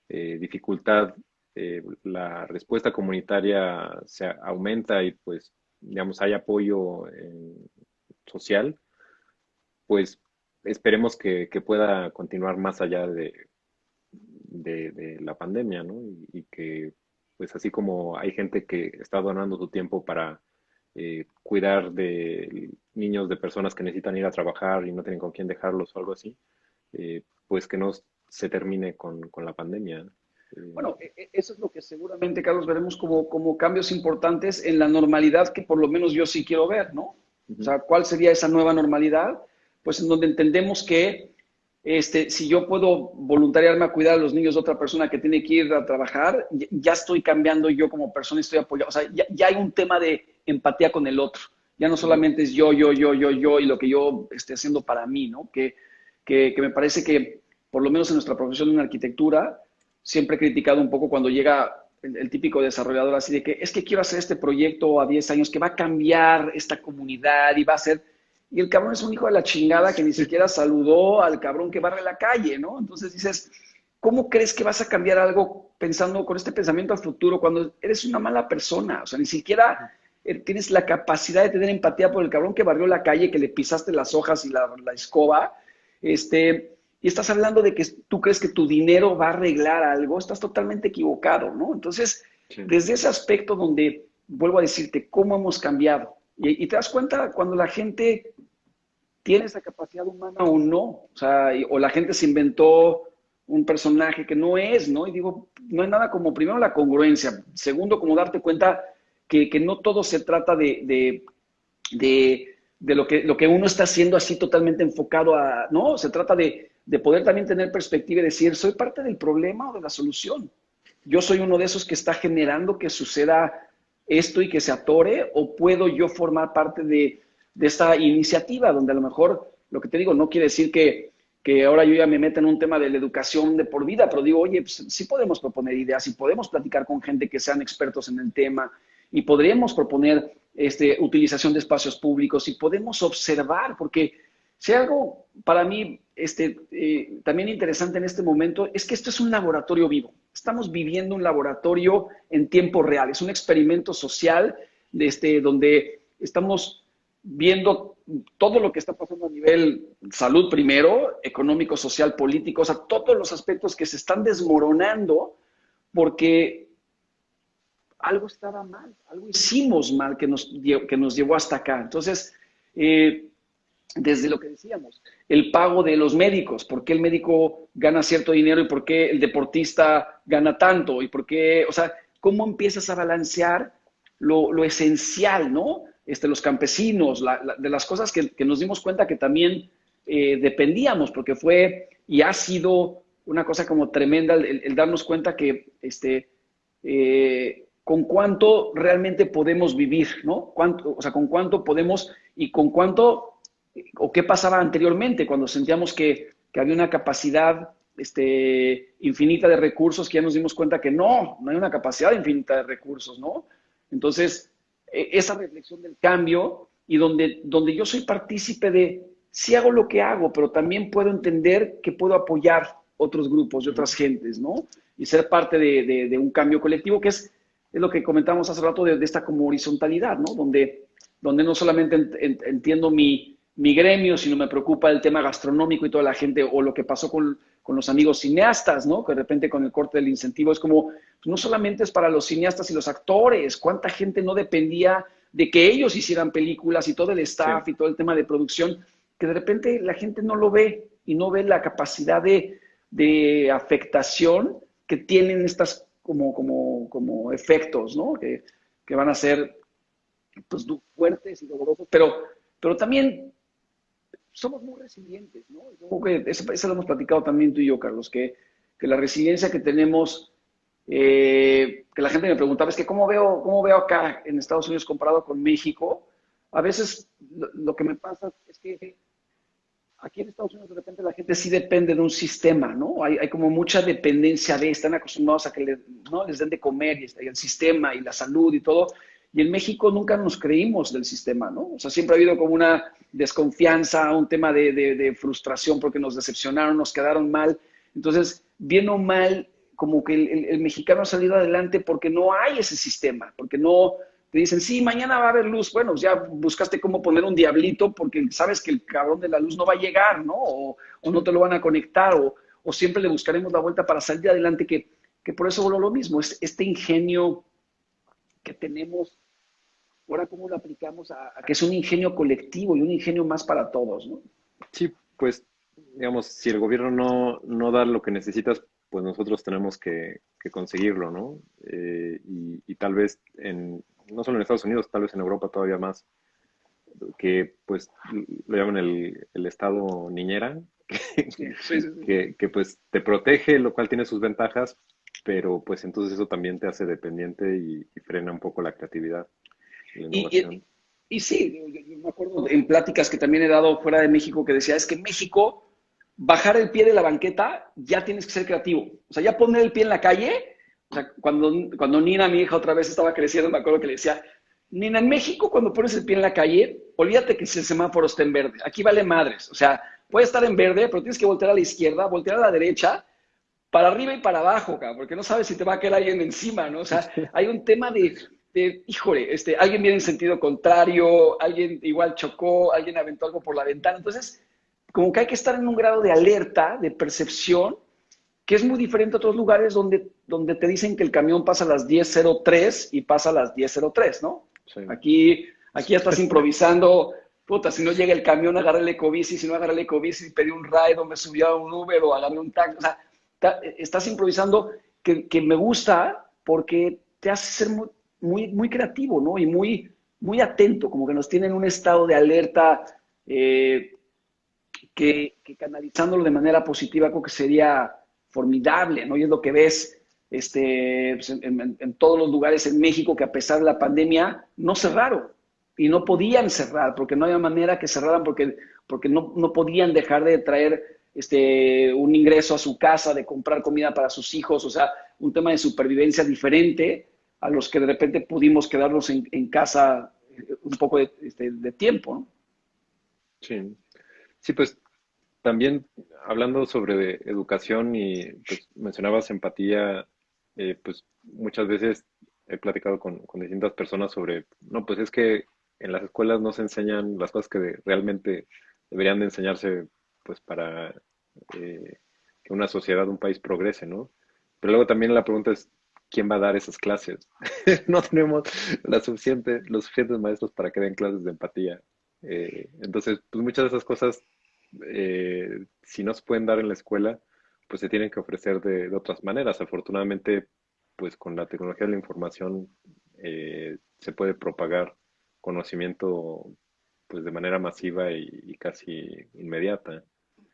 eh, dificultad, eh, la respuesta comunitaria se aumenta y pues, digamos, hay apoyo eh, social, pues esperemos que, pueda continuar más allá de, la pandemia, ¿no? Y, que, pues así como hay gente que está donando su tiempo para cuidar de niños de personas que necesitan ir a trabajar y no tienen con quién dejarlos o algo así, eh, pues que no se termine con, la pandemia. Bueno, e, e, eso es lo que seguramente, Carlos, veremos como, como cambios importantes en la normalidad que por lo menos yo sí quiero ver, ¿no? O sea, ¿cuál sería esa nueva normalidad? Pues en donde entendemos que este, si yo puedo voluntariarme a cuidar a los niños de otra persona que tiene que ir a trabajar, ya estoy cambiando yo como persona y estoy apoyando. O sea, ya, hay un tema de empatía con el otro. Ya no solamente es yo, yo, yo, yo, yo y lo que yo esté haciendo para mí, ¿no? Que, que, que me parece que, por lo menos en nuestra profesión en arquitectura, siempre he criticado un poco cuando llega el, típico desarrollador así de que es que quiero hacer este proyecto a 10 años que va a cambiar esta comunidad y va a ser... Y el cabrón es un hijo de la chingada que ni siquiera saludó al cabrón que barre la calle, ¿no? Entonces dices, ¿cómo crees que vas a cambiar algo pensando con este pensamiento al futuro cuando eres una mala persona? O sea, ni siquiera eh, tienes la capacidad de tener empatía por el cabrón que barrió la calle, que le pisaste las hojas y la, la escoba, este, y estás hablando de que tú crees que tu dinero va a arreglar algo, estás totalmente equivocado, ¿no? Entonces, desde ese aspecto donde, vuelvo a decirte, cómo hemos cambiado, y, te das cuenta cuando la gente tiene esa capacidad humana o no, o sea, o la gente se inventó un personaje que no es, ¿no? Y digo, no hay nada como, primero, la congruencia, segundo, como darte cuenta que, no todo se trata de, de, de lo, que, lo que uno está haciendo así totalmente enfocado a, no, se trata de de poder también tener perspectiva y decir, soy parte del problema o de la solución. Yo soy uno de esos que está generando que suceda esto y que se atore, o puedo yo formar parte de, esta iniciativa, donde a lo mejor, lo que te digo, no quiere decir que, que ahora yo ya me meta en un tema de la educación de por vida, pero digo, oye, pues, sí podemos proponer ideas y podemos platicar con gente que sean expertos en el tema y podríamos proponer este, utilización de espacios públicos y podemos observar, porque si algo para mí este, eh, también interesante en este momento es que esto es un laboratorio vivo. Estamos viviendo un laboratorio en tiempo real. Es un experimento social este, donde estamos viendo todo lo que está pasando a nivel salud primero, económico, social, político, o sea, todos los aspectos que se están desmoronando porque algo estaba mal, algo hicimos mal que nos, que nos llevó hasta acá. Entonces, eh, desde lo que decíamos, el pago de los médicos, por qué el médico gana cierto dinero y por qué el deportista gana tanto y por qué, o sea, cómo empiezas a balancear lo, esencial, ¿no? Este, los campesinos, de las cosas que, nos dimos cuenta que también eh, dependíamos, porque fue y ha sido una cosa como tremenda el, darnos cuenta que, este, eh, con cuánto realmente podemos vivir, ¿no? O sea, con cuánto podemos y con cuánto o qué pasaba anteriormente cuando sentíamos que, había una capacidad este, infinita de recursos, que ya nos dimos cuenta que no, no hay una capacidad infinita de recursos, ¿no? Entonces, e, esa reflexión del cambio y donde, donde yo soy partícipe de, sí hago lo que hago, pero también puedo entender que puedo apoyar otros grupos y otras gentes, ¿no? Y ser parte de, un cambio colectivo, que es, es, lo que comentamos hace rato de, esta como horizontalidad, ¿no? Donde, donde no solamente entiendo mi, mi gremio, sino me preocupa el tema gastronómico y toda la gente, o lo que pasó con, los amigos cineastas, ¿no? Que de repente con el corte del incentivo es como, pues, no solamente es para los cineastas y los actores, cuánta gente no dependía de que ellos hicieran películas y todo el staff y todo el tema de producción, que de repente la gente no lo ve y no ve la capacidad de, afectación que tienen estas como, como, como efectos, ¿no? Que, que van a ser pues, fuertes y dolorosos, pero, pero también somos muy resilientes, ¿no? eso, lo hemos platicado también tú y yo, Carlos, que, que la resiliencia que tenemos, eh, que la gente me preguntaba, es que ¿cómo veo, cómo veo acá en Estados Unidos comparado con México? A veces lo, que me pasa es que aquí en Estados Unidos de repente la gente sí depende de un sistema, ¿no? Hay, hay como mucha dependencia de, están acostumbrados a que ¿no? les den de comer y, el sistema y la salud y todo, y en México nunca nos creímos del sistema, ¿no? O sea, siempre ha habido como una desconfianza, un tema de, frustración porque nos decepcionaron, nos quedaron mal. Entonces, bien o mal, como que el, mexicano ha salido adelante porque no hay ese sistema, porque no te dicen, sí, mañana va a haber luz. Bueno, ya buscaste cómo poner un diablito porque sabes que el cabrón de la luz no va a llegar, ¿no? O, no te lo van a conectar, o, siempre le buscaremos la vuelta para salir adelante, que, que por eso voló lo mismo, es este ingenio que tenemos, ahora cómo lo aplicamos a, que es un ingenio colectivo y un ingenio más para todos, ¿no? Sí, pues, digamos, si el gobierno no, no da lo que necesitas pues nosotros tenemos que, conseguirlo, ¿no? Eh, y, tal vez en, no solo en Estados Unidos, tal vez en Europa todavía más, que pues lo llaman el, el estado niñera, que, que, pues te protege, lo cual tiene sus ventajas, pero pues entonces eso también te hace dependiente y, frena un poco la creatividad. Y, y, sí, yo me acuerdo en pláticas que también he dado fuera de México que decía, es que México bajar el pie de la banqueta, ya tienes que ser creativo. O sea, ya poner el pie en la calle. O sea, cuando, cuando Nina, mi hija, otra vez estaba creciendo, me acuerdo que le decía, Nina, en México, cuando pones el pie en la calle, olvídate que el semáforo está en verde. Aquí vale madres. O sea, puede estar en verde, pero tienes que voltear a la izquierda, voltear a la derecha, para arriba y para abajo, porque no sabes si te va a caer alguien encima, ¿no? O sea, hay un tema de, de, híjole, este, alguien viene en sentido contrario, alguien igual chocó, alguien aventó algo por la ventana. Entonces, como que hay que estar en un grado de alerta, de percepción, que es muy diferente a otros lugares donde, donde te dicen que el camión pasa a las 10.03 y pasa a las 10.03, ¿no? Aquí, aquí ya estás improvisando, puta, si no llega el camión, agarré el ecobici, si no agarré el ecobici, pedí un ride o me subí a un Uber o agarré un taxi, o sea, estás improvisando que, que, me gusta porque te hace ser muy, muy, muy, creativo, ¿no? Y muy, muy atento, como que nos tiene en un estado de alerta eh, que, canalizándolo de manera positiva creo que sería formidable, ¿no? Y es lo que ves este, pues, en, todos los lugares en México que a pesar de la pandemia no cerraron y no podían cerrar porque no había manera que cerraran porque, porque no, no podían dejar de traer este, un ingreso a su casa, de comprar comida para sus hijos, o sea, un tema de supervivencia diferente a los que de repente pudimos quedarnos en, casa eh, un poco de, este, de tiempo, ¿no? Sí. Sí, pues también hablando sobre educación y pues, mencionabas empatía, eh, pues muchas veces he platicado con, distintas personas sobre, no, pues es que en las escuelas no se enseñan las cosas que realmente deberían de enseñarse pues para eh, que una sociedad, un país progrese, ¿no? Pero luego también la pregunta es, ¿quién va a dar esas clases? no tenemos la suficiente, los suficientes maestros para que den clases de empatía. Eh, entonces, pues muchas de esas cosas eh, si no se pueden dar en la escuela, pues se tienen que ofrecer de, otras maneras. Afortunadamente, pues con la tecnología de la información eh, se puede propagar conocimiento pues de manera masiva y, casi inmediata.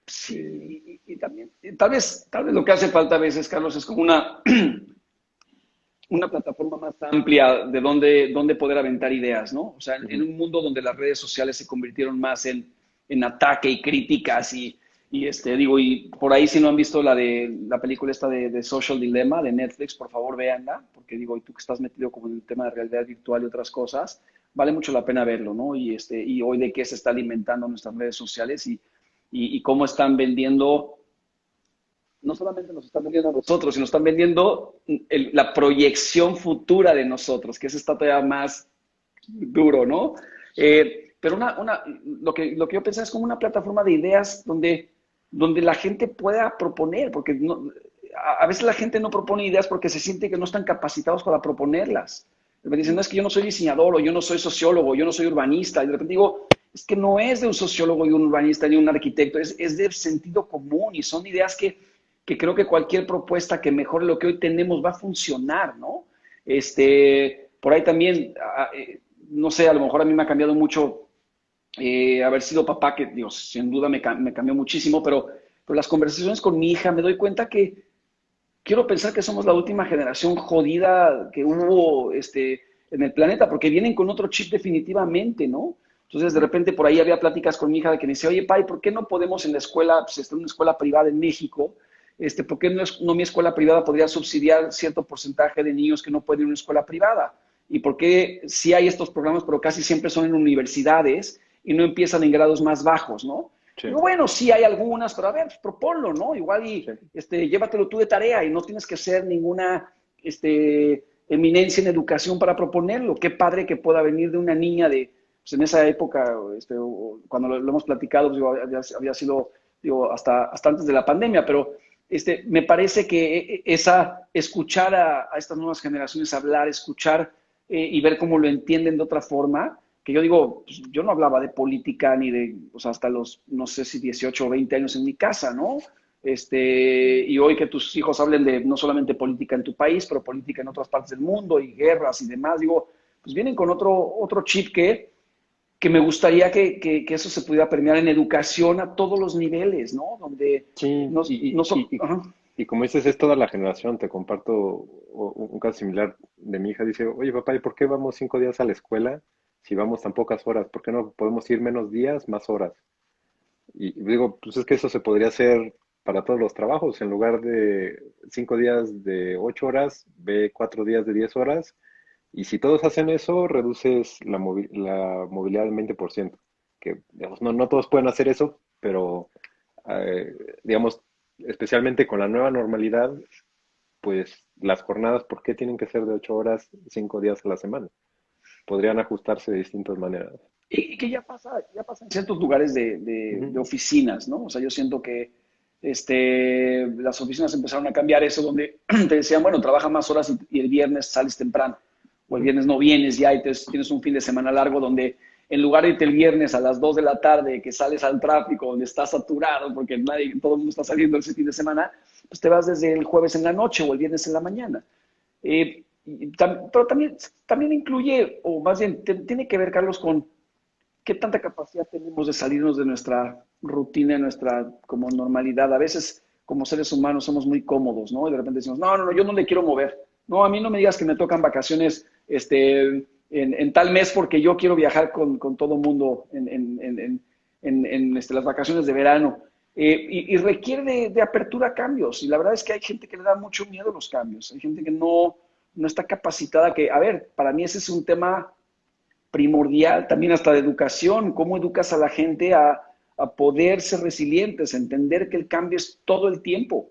Sí, eh, y, también, tal vez, tal vez lo que hace falta a veces, Carlos, es como una, una plataforma más amplia de donde, donde poder aventar ideas, ¿no? O sea, en un mundo donde las redes sociales se convirtieron más en, en ataque y críticas y, y, este, digo, y por ahí si no han visto la de la película esta de, Social Dilemma de Netflix, por favor véanla, porque digo, y tú que estás metido como en el tema de realidad virtual y otras cosas, vale mucho la pena verlo, ¿no? Y, este, y hoy de qué se está alimentando nuestras redes sociales y, y, cómo están vendiendo, no solamente nos están vendiendo a nosotros, sino están vendiendo la proyección futura de nosotros, que eso está todavía más duro, ¿no? Eh, pero una, una, lo, que, lo que yo pensaba es como una plataforma de ideas donde, donde la gente pueda proponer, porque a, veces la gente no propone ideas porque se siente que no están capacitados para proponerlas. Me dicen, no, es que yo no soy diseñador, o yo no soy sociólogo, yo no soy urbanista. Y de repente digo, es que no es de un sociólogo y un urbanista ni un arquitecto, es, es de sentido común y son ideas que, que creo que cualquier propuesta que mejore lo que hoy tenemos va a funcionar, ¿no? Este, por ahí también, eh, no sé, a lo mejor a mí me ha cambiado mucho eh, haber sido papá, que Dios, sin duda me, cambió muchísimo, pero, pero las conversaciones con mi hija me doy cuenta que quiero pensar que somos la última generación jodida que hubo este, en el planeta, porque vienen con otro chip definitivamente, ¿no? Entonces, de repente, por ahí había pláticas con mi hija de que me decía, oye, Pai, ¿por qué no podemos en la escuela, pues está en una escuela privada en México, este, ¿por qué no, no, mi escuela privada podría subsidiar cierto porcentaje de niños que no pueden ir a una escuela privada? ¿Y por qué sí hay estos programas, pero casi siempre son en universidades y no empiezan en grados más bajos, ¿no? bueno, sí hay algunas, pero a ver, proponlo, ¿no? Igual y este, llévatelo tú de tarea y no tienes que ser ninguna este, eminencia en educación para proponerlo. Qué padre que pueda venir de una niña de, pues en esa época, este, cuando lo, hemos platicado, pues, había, sido digo, hasta, hasta antes de la pandemia, pero este, me parece que e, e, esa, escuchar a, estas nuevas generaciones hablar, escuchar eh, y ver cómo lo entienden de otra forma, que yo digo, pues, yo no hablaba de política ni de, o sea, hasta los, no sé si 18 o 20 años en mi casa, ¿no? este, y hoy que tus hijos hablen de no solamente política en tu país, pero política en otras partes del mundo y guerras y demás, digo, pues vienen con otro, otro chip que, que me gustaría que, que, eso se pudiera permear en educación a todos los niveles, ¿no? Donde sí, no, y, no y, como dices, es toda la generación. Te comparto un caso similar de mi hija. Dice, oye papá, ¿y por qué vamos cinco días a la escuela si vamos tan pocas horas? ¿Por qué no podemos ir menos días, más horas? Y digo, pues es que eso se podría hacer para todos los trabajos. En lugar de cinco días de ocho horas, ve cuatro días de diez horas. Y si todos hacen eso, reduces la, movilidad al 20%. Que, digamos, no, no todos pueden hacer eso, pero, eh, digamos, especialmente con la nueva normalidad, pues las jornadas, ¿por qué tienen que ser de ocho horas, cinco días a la semana? Podrían ajustarse de distintas maneras. Y, que ya pasa, ya pasa en ciertos lugares de, de oficinas, ¿no? O sea, yo siento que este, las oficinas empezaron a cambiar eso, donde te decían, bueno, trabaja más horas y, el viernes sales temprano, o el viernes no vienes ya y tienes un fin de semana largo donde en lugar de irte el viernes a las 2 de la tarde, que sales al tráfico, donde estás saturado, porque nadie, todo el mundo está saliendo ese fin de semana, pues te vas desde el jueves en la noche o el viernes en la mañana. Eh, pero también, también incluye, o más bien, tiene que ver, Carlos, con qué tanta capacidad tenemos de salirnos de nuestra rutina, de nuestra como normalidad. A veces, como seres humanos, somos muy cómodos, ¿no? Y de repente decimos, no, no, no, yo no le quiero mover. No, a mí no me digas que me tocan vacaciones este, en, tal mes porque yo quiero viajar con, con todo mundo en, en, en este, las vacaciones de verano. Eh, y, requiere de, apertura a cambios. Y la verdad es que hay gente que le da mucho miedo a los cambios. Hay gente que no, no está capacitada. Que, a ver, para mí ese es un tema primordial también hasta de educación, cómo educas a la gente a, poder ser resilientes, a entender que el cambio es todo el tiempo,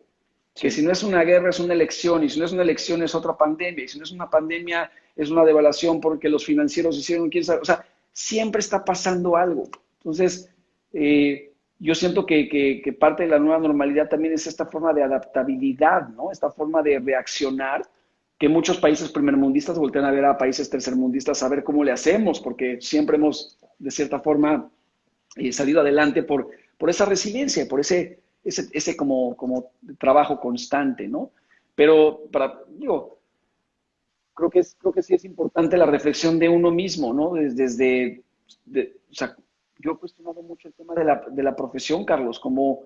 que si no es una guerra es una elección, y si no es una elección es otra pandemia, y si no es una pandemia es una devaluación porque los financieros hicieron, quién sabe, o sea, siempre está pasando algo. Entonces, eh, yo siento que, que, parte de la nueva normalidad también es esta forma de adaptabilidad, ¿no? Esta forma de reaccionar que muchos países primermundistas voltean a ver a países tercermundistas a ver cómo le hacemos, porque siempre hemos, de cierta forma, eh, salido adelante por, por esa resiliencia, por ese, ese, ese como, como trabajo constante, ¿no? Pero, para, digo, creo que, es, creo que sí es importante la reflexión de uno mismo, ¿no? Desde, yo he cuestionado mucho el tema de la, de la profesión, Carlos, como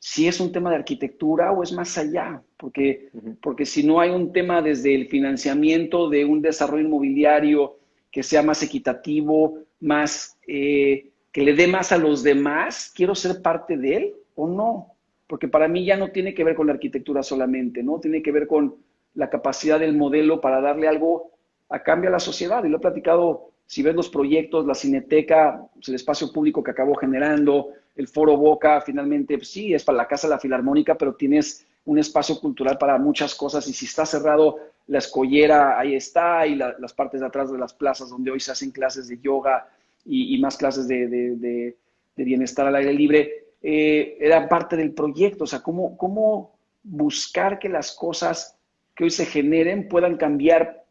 si es un tema de arquitectura o es más allá, porque, porque si no hay un tema desde el financiamiento de un desarrollo inmobiliario que sea más equitativo, más eh, que le dé más a los demás, quiero ser parte de él o no, porque para mí ya no tiene que ver con la arquitectura solamente, ¿no? Tiene que ver con la capacidad del modelo para darle algo a cambio a la sociedad. Y lo he platicado, si ves los proyectos, la cineteca, pues, el espacio público que acabó generando, el Foro Boca finalmente pues, sí es para la Casa de la Filarmónica, pero tienes un espacio cultural para muchas cosas y si está cerrado la escollera, ahí está, y las partes de atrás de las plazas donde hoy se hacen clases de yoga y, más clases de, bienestar al aire libre, eh, era parte del proyecto, o sea, cómo, cómo buscar que las cosas que hoy se generen puedan cambiar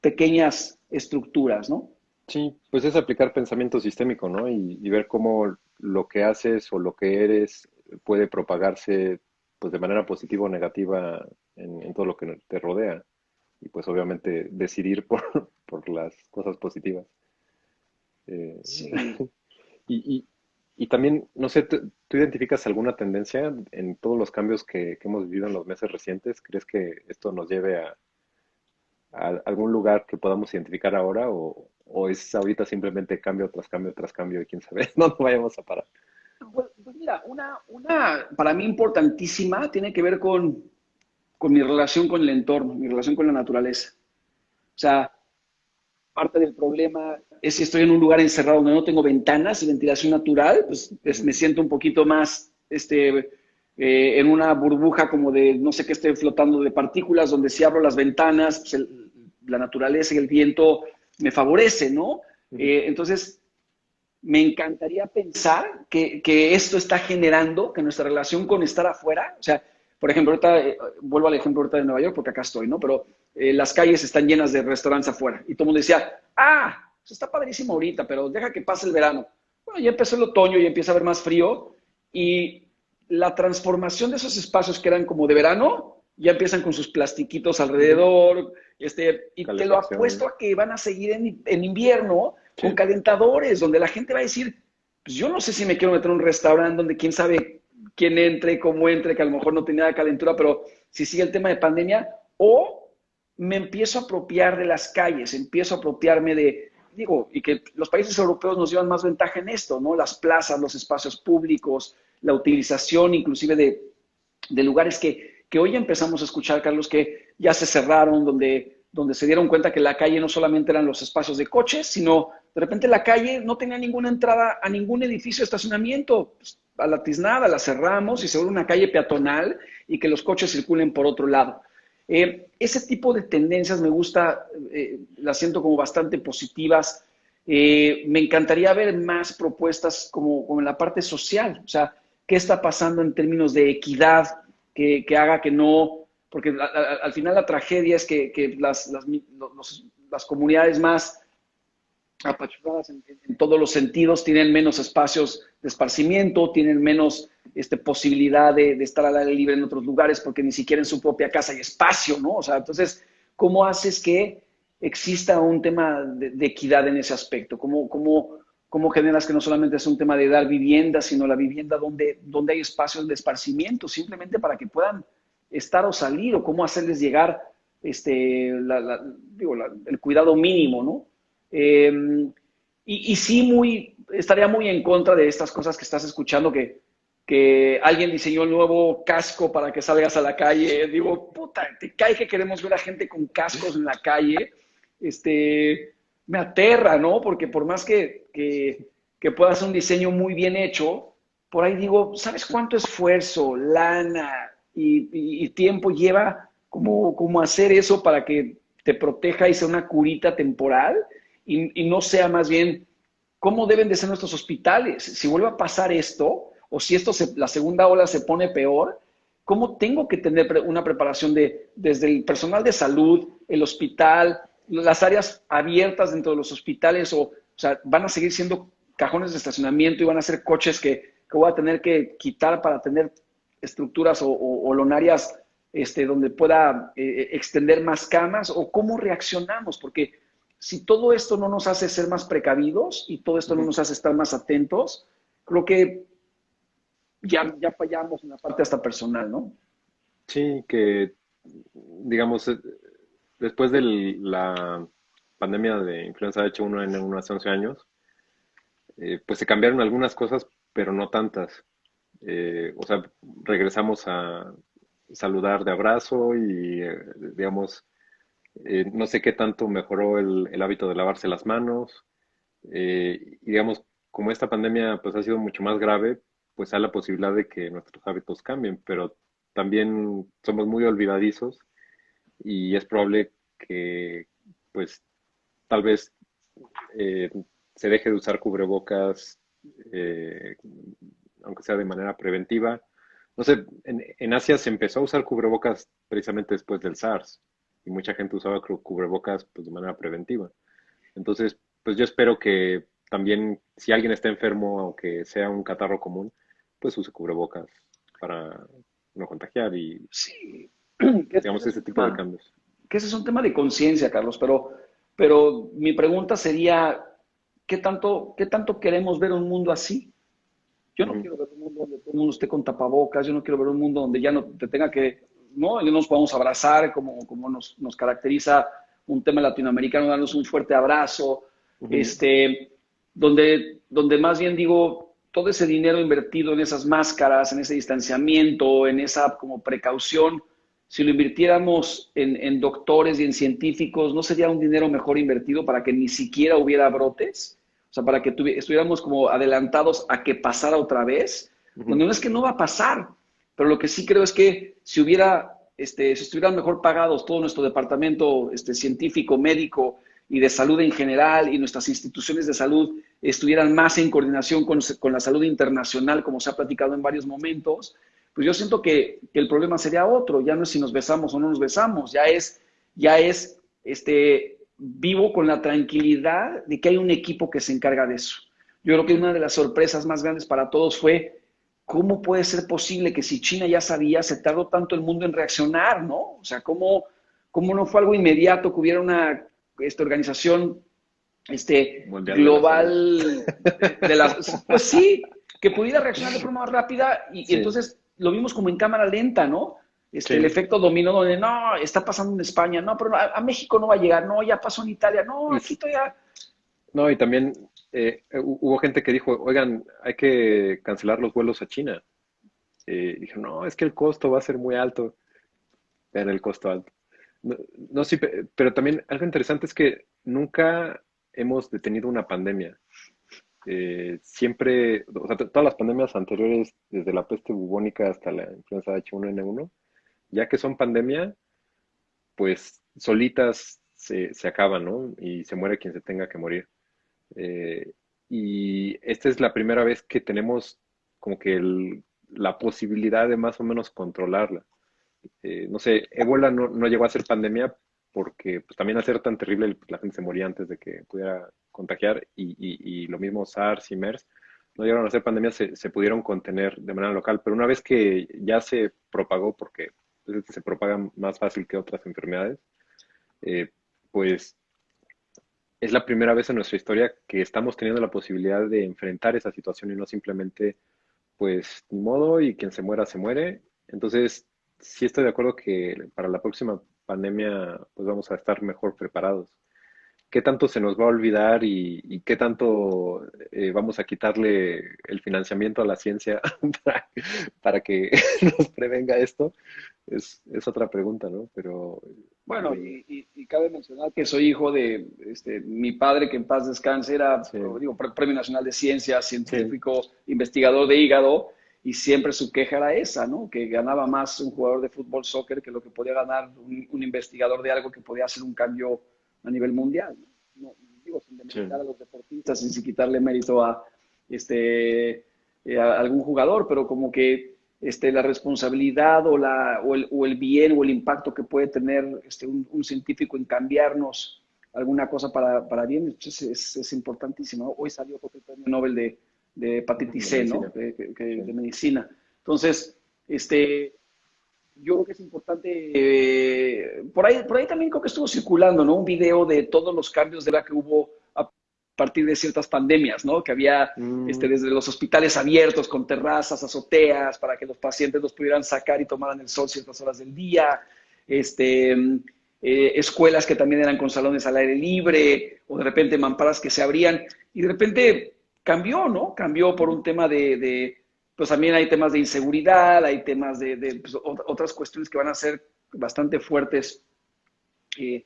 pequeñas estructuras, ¿no? Sí, pues es aplicar pensamiento sistémico, ¿no? Y, y ver cómo lo que haces o lo que eres puede propagarse pues de manera positiva o negativa en, todo lo que te rodea. Y pues obviamente decidir por, por las cosas positivas. Eh, sí. y, y, también, no sé, ¿tú, identificas alguna tendencia en todos los cambios que, que, hemos vivido en los meses recientes? ¿Crees que esto nos lleve a, a algún lugar que podamos identificar ahora o, o es ahorita simplemente cambio tras cambio tras cambio y quién sabe, no nos vayamos a parar. Pues, pues, mira, una, una para mí importantísima tiene que ver con, con mi relación con el entorno, mi relación con la naturaleza. O sea, parte del problema es si estoy en un lugar encerrado donde no tengo ventanas y ventilación natural, pues me siento un poquito más este, eh, en una burbuja como de no sé qué esté flotando de partículas, donde si abro las ventanas, pues la naturaleza y el viento me favorece, ¿no? Eh, entonces, me encantaría pensar que, esto está generando que nuestra relación con estar afuera, o sea, por ejemplo, ahorita, eh, vuelvo al ejemplo ahorita de Nueva York porque acá estoy, ¿no? Pero eh, las calles están llenas de restaurantes afuera y todo el mundo decía, ah, pues está padrísimo ahorita, pero deja que pase el verano. Bueno, ya empezó el otoño y empieza a haber más frío y la transformación de esos espacios que eran como de verano, ya empiezan con sus plastiquitos alrededor, este, y te lo apuesto a que van a seguir en, invierno con calentadores, donde la gente va a decir, pues yo no sé si me quiero meter en un restaurante donde quién sabe quién entre, cómo entre, que a lo mejor no tenía calentura, pero si sigue el tema de pandemia, o me empiezo a apropiar de las calles, empiezo a apropiarme de, digo, y que los países europeos nos llevan más ventaja en esto, ¿no? Las plazas, los espacios públicos, la utilización inclusive de, de lugares que, que, hoy empezamos a escuchar, Carlos, que ya se cerraron, donde, donde se dieron cuenta que la calle no solamente eran los espacios de coches, sino de repente la calle no tenía ninguna entrada a ningún edificio de estacionamiento. Pues, a la tiznada la cerramos y se vuelve una calle peatonal y que los coches circulen por otro lado. Eh, ese tipo de tendencias me gusta, eh, las siento como bastante positivas. Eh, me encantaría ver más propuestas como, como, en la parte social, o sea, qué está pasando en términos de equidad que, que haga que no, porque al final la tragedia es que, que las, las, las, comunidades más apachurradas en, en, todos los sentidos tienen menos espacios de esparcimiento, tienen menos este, posibilidad de, de, estar al aire libre en otros lugares porque ni siquiera en su propia casa hay espacio, ¿no? O sea, entonces, ¿cómo haces que exista un tema de, de equidad en ese aspecto? ¿Cómo, cómo, ¿Cómo generas que no solamente es un tema de dar vivienda, sino la vivienda donde, donde hay espacios de esparcimiento, simplemente para que puedan estar o salir, o cómo hacerles llegar este, digo, el cuidado mínimo, ¿no? Eh, y, y, sí, muy, estaría muy en contra de estas cosas que estás escuchando, que, que alguien diseñó el nuevo casco para que salgas a la calle. Digo, puta, te cae que queremos ver a gente con cascos en la calle. Este, me aterra, ¿no? Porque por más que, que, que pueda ser un diseño muy bien hecho, por ahí digo, ¿sabes cuánto esfuerzo, lana y, y, y tiempo lleva como, como, hacer eso para que te proteja y sea una curita temporal y, y, no sea más bien cómo deben de ser nuestros hospitales? Si vuelve a pasar esto, o si esto se, la segunda ola se pone peor, ¿cómo tengo que tener una preparación de, desde el personal de salud, el hospital, las áreas abiertas dentro de los hospitales o, o sea, van a seguir siendo cajones de estacionamiento y van a ser coches que, que voy a tener que quitar para tener estructuras o, o, o lonarias este, donde pueda eh, extender más camas o cómo reaccionamos, porque si todo esto no nos hace ser más precavidos y todo esto no nos hace estar más atentos, creo que ya, ya fallamos en la parte hasta personal, ¿no? Sí, que digamos, después de la pandemia de influenza H1N1 hace 11 años, eh, pues se cambiaron algunas cosas, pero no tantas. Eh, o sea, regresamos a saludar de abrazo y, eh, digamos, no sé qué tanto mejoró el, hábito de lavarse las manos. Y, digamos, como esta pandemia pues ha sido mucho más grave, pues hay la posibilidad de que nuestros hábitos cambien, pero también somos muy olvidadizos y es probable que pues tal vez eh, se deje de usar cubrebocas, eh, aunque sea de manera preventiva. No sé, en, Asia se empezó a usar cubrebocas precisamente después del SARS y mucha gente usaba cubrebocas pues, de manera preventiva. Entonces, pues yo espero que también si alguien está enfermo, aunque sea un catarro común, pues use cubrebocas para no contagiar y sí. digamos ese tipo de cambios que ese es un tema de conciencia, Carlos, pero, pero mi pregunta sería, ¿qué tanto, ¿qué tanto queremos ver un mundo así? Yo no uh -huh. quiero ver un mundo donde todo el mundo esté con tapabocas, yo no quiero ver un mundo donde ya no te tenga que, ¿no? Y nos podamos abrazar como, como nos, nos caracteriza un tema latinoamericano, darnos un fuerte abrazo, uh -huh. este, donde, donde más bien digo, todo ese dinero invertido en esas máscaras, en ese distanciamiento, en esa como precaución, si lo invirtiéramos en, en, doctores y en científicos, ¿no sería un dinero mejor invertido para que ni siquiera hubiera brotes? O sea, para que estuviéramos como adelantados a que pasara otra vez. Uh -huh. Bueno, no es que no va a pasar, pero lo que sí creo es que si hubiera, este, si estuvieran mejor pagados todo nuestro departamento este, científico, médico y de salud en general y nuestras instituciones de salud estuvieran más en coordinación con, con la salud internacional, como se ha platicado en varios momentos, pues yo siento que, que, el problema sería otro, ya no es si nos besamos o no nos besamos, ya es, ya es, este, vivo con la tranquilidad de que hay un equipo que se encarga de eso. Yo creo que una de las sorpresas más grandes para todos fue ¿cómo puede ser posible que si China ya sabía, se tardó tanto el mundo en reaccionar, ¿no? O sea, ¿cómo, cómo no fue algo inmediato que hubiera una esta organización este, global de, las... Pues sí, que pudiera reaccionar de forma más rápida y, entonces lo vimos como en cámara lenta, ¿no? Este, El efecto dominó donde, no, está pasando en España, no, pero a, México no va a llegar, no, ya pasó en Italia, no, aquí todavía... No, y también eh, hubo gente que dijo, oigan, hay que cancelar los vuelos a China. Eh, dijeron, no, es que el costo va a ser muy alto. Era el costo alto. No, sí, pero también algo interesante es que nunca hemos detenido una pandemia. Eh, siempre, o sea, todas las pandemias anteriores, desde la peste bubónica hasta la influenza H1N1, ya que son pandemia, pues solitas se, acaban, ¿no? Y se muere quien se tenga que morir. Eh, y esta es la primera vez que tenemos como que la posibilidad de más o menos controlarla. Eh, no sé, Ébola no, llegó a ser pandemia porque pues, también al ser tan terrible la gente se moría antes de que pudiera contagiar y, lo mismo SARS y MERS no llegaron a ser pandemias, se, pudieron contener de manera local, pero una vez que ya se propagó, porque pues, se propaga más fácil que otras enfermedades, eh, pues es la primera vez en nuestra historia que estamos teniendo la posibilidad de enfrentar esa situación y no simplemente, pues, ni modo y quien se muera, se muere. Entonces, sí estoy de acuerdo que para la próxima pandemia pues vamos a estar mejor preparados. ¿Qué tanto se nos va a olvidar y, qué tanto eh, vamos a quitarle el financiamiento a la ciencia para, que nos prevenga esto? Es, otra pregunta, ¿no? Pero bueno, y, cabe mencionar que soy hijo de este, mi padre, que en paz descanse, era digo, Premio Nacional de Ciencias, científico, investigador de hígado, y siempre su queja era esa, ¿no? Que ganaba más un jugador de fútbol, soccer, que lo que podía ganar un, investigador de algo que podía hacer un cambio a nivel mundial. ¿no? digo, sin demeritar a los deportistas, sin quitarle mérito a, este, eh, algún jugador, pero como que este, la responsabilidad o, la, o, el, o el bien o el impacto que puede tener este, un, científico en cambiarnos alguna cosa para, para bien pues, es, es, importantísimo. Hoy salió otro premio Nobel de, de hepatitis C, ¿no? De, medicina. Entonces, este, yo creo que es importante, eh, por, ahí, por ahí también creo que estuvo circulando, ¿no? Un video de todos los cambios de la que hubo a partir de ciertas pandemias, ¿no? Que había mm. este, desde los hospitales abiertos con terrazas, azoteas, para que los pacientes los pudieran sacar y tomaran el sol ciertas horas del día, este, eh, escuelas que también eran con salones al aire libre, o de repente mamparas que se abrían, y de repente cambió, ¿no? Cambió por un tema de, pues también hay temas de inseguridad, hay temas de, pues, otras cuestiones que van a ser bastante fuertes eh,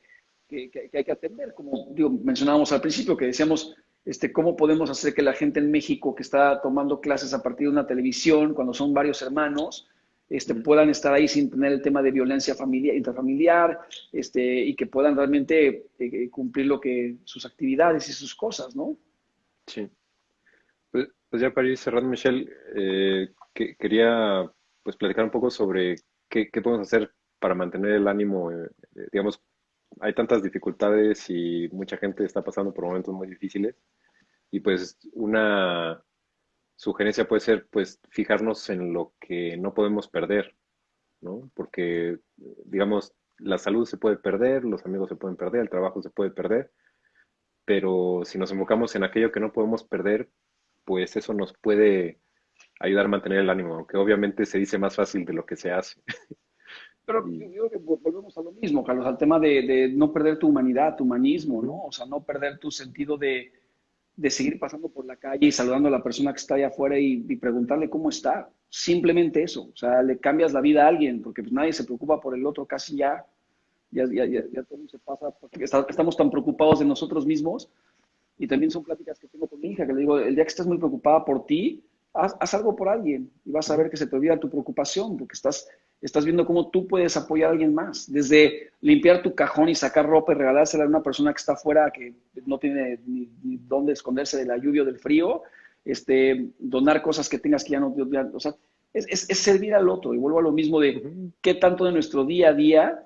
que, hay que atender, como digo, mencionábamos al principio, que decíamos, este, cómo podemos hacer que la gente en México que está tomando clases a partir de una televisión, cuando son varios hermanos, este, puedan estar ahí sin tener el tema de violencia familiar, intrafamiliar, este, y que puedan realmente eh, cumplir lo que sus actividades y sus cosas, ¿no? Sí. Pues ya para ir cerrando, Michelle, eh, que, quería pues platicar un poco sobre qué, podemos hacer para mantener el ánimo. Eh, eh, digamos, hay tantas dificultades y mucha gente está pasando por momentos muy difíciles. Y pues una sugerencia puede ser pues fijarnos en lo que no podemos perder, ¿no? Porque, digamos, la salud se puede perder, los amigos se pueden perder, el trabajo se puede perder, pero si nos enfocamos en aquello que no podemos perder, pues eso nos puede ayudar a mantener el ánimo, aunque obviamente se dice más fácil de lo que se hace. Pero yo creo que volvemos a lo mismo, Carlos, al tema de, no perder tu humanidad, tu humanismo, ¿no? O sea, no perder tu sentido de, seguir pasando por la calle y saludando a la persona que está allá afuera y, preguntarle cómo está. Simplemente eso. O sea, le cambias la vida a alguien, porque pues nadie se preocupa por el otro casi ya. Ya, ya, ya, todo se pasa, porque estamos tan preocupados de nosotros mismos y también son pláticas que tengo con mi hija, que le digo, el día que estés muy preocupada por ti, haz, algo por alguien y vas a ver que se te olvida tu preocupación, porque estás, estás viendo cómo tú puedes apoyar a alguien más. Desde limpiar tu cajón y sacar ropa y regalársela a una persona que está afuera, que no tiene ni, dónde esconderse de la lluvia o del frío, este, donar cosas que tengas que ya no... o sea, es, es, servir al otro. Y vuelvo a lo mismo de qué tanto de nuestro día a día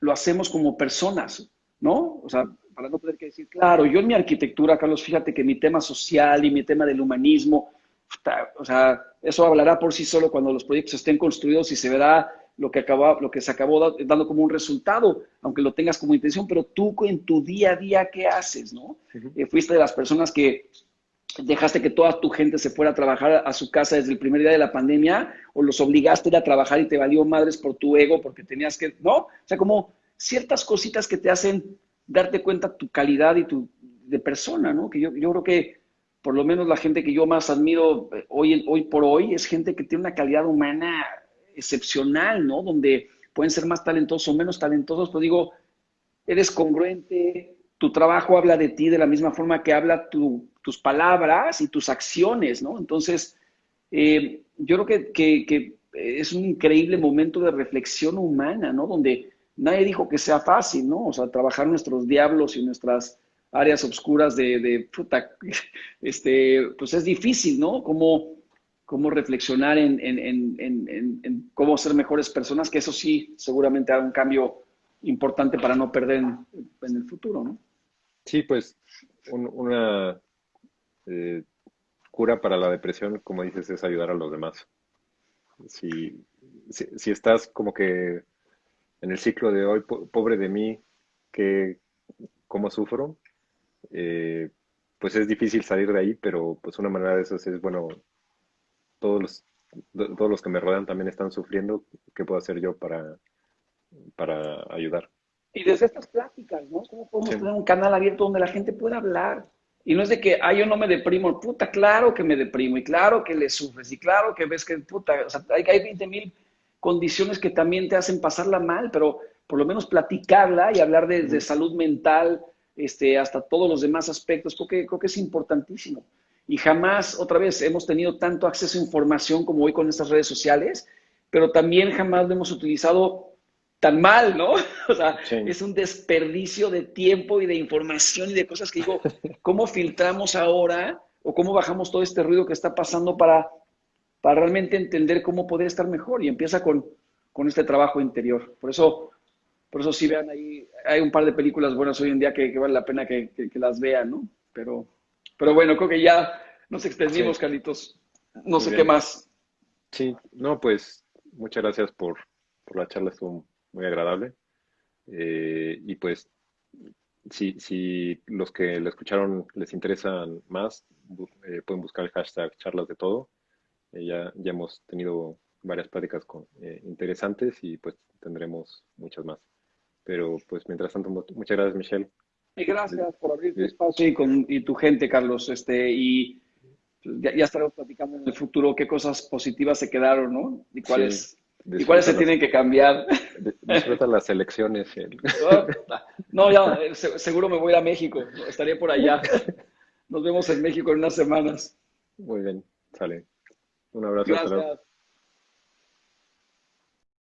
lo hacemos como personas, ¿no? O sea, para no tener que decir, claro, yo en mi arquitectura, Carlos, fíjate que mi tema social y mi tema del humanismo, o sea, eso hablará por sí solo cuando los proyectos estén construidos y se verá lo que, acabó, lo que se acabó dando como un resultado, aunque lo tengas como intención, pero tú en tu día a día, ¿qué haces? ¿no? Eh, fuiste de las personas que dejaste que toda tu gente se fuera a trabajar a su casa desde el primer día de la pandemia o los obligaste a ir a trabajar y te valió madres por tu ego porque tenías que, ¿no? O sea, como ciertas cositas que te hacen darte cuenta tu calidad y tu de persona, ¿no? Que yo, yo creo que por lo menos la gente que yo más admiro eh, hoy, hoy por hoy es gente que tiene una calidad humana excepcional, ¿no? Donde pueden ser más talentosos o menos talentosos, pero digo, eres congruente, tu trabajo habla de ti de la misma forma que habla tus palabras y tus acciones, ¿no? Entonces, eh, yo creo que, es un increíble momento de reflexión humana, ¿no? Donde nadie dijo que sea fácil, ¿no? O sea, trabajar nuestros diablos y nuestras áreas oscuras de, de este, pues es difícil, ¿no? Como cómo reflexionar en, en, cómo ser mejores personas, que eso sí seguramente haga un cambio importante para no perder en, el futuro, ¿no? Sí, pues una eh, cura para la depresión, como dices, es ayudar a los demás. Si, si, estás como que en el ciclo de hoy, pobre de mí, que cómo sufro, eh, pues es difícil salir de ahí, pero pues una manera de eso es, bueno, todos los, todos los que me rodean también están sufriendo, ¿qué puedo hacer yo para, para ayudar? Y desde estas pláticas, ¿no? ¿Cómo podemos tener un canal abierto donde la gente pueda hablar? Y no es de que, ah, yo no me deprimo, puta, claro que me deprimo, y claro que le sufres, y claro que ves que, puta, o sea, hay, hay 20 mil condiciones que también te hacen pasarla mal, pero por lo menos platicarla y hablar de, de salud mental, este, hasta todos los demás aspectos, creo que, creo que es importantísimo. Y jamás, otra vez, hemos tenido tanto acceso a información como hoy con estas redes sociales, pero también jamás lo hemos utilizado tan mal, ¿no? O sea, es un desperdicio de tiempo y de información y de cosas que digo, ¿cómo filtramos ahora o cómo bajamos todo este ruido que está pasando para, para realmente entender cómo poder estar mejor? Y empieza con, con este trabajo interior. Por eso, por eso sí vean ahí, hay un par de películas buenas hoy en día que, vale la pena que, que las vean, ¿no? Pero pero bueno, creo que ya nos extendimos, Carlitos. No sé qué más. Sí, no, pues muchas gracias por, la charla, estuvo muy agradable. Eh, y pues, si, si los que la escucharon les interesan más, eh, pueden buscar el hashtag charlas de todo. Eh, ya, ya hemos tenido varias pláticas con, interesantes y pues tendremos muchas más. Pero pues mientras tanto, muchas gracias Michelle y gracias por abrir tu espacio y, con, y tu gente, Carlos. Este, y ya, estaremos platicando en el futuro qué cosas positivas se quedaron, ¿no? Y cuáles, y cuáles se tienen que cambiar. Disfruta las elecciones. No, ya, seguro me voy a México. Estaré por allá. Nos vemos en México en unas semanas. Muy bien, sale. Un abrazo.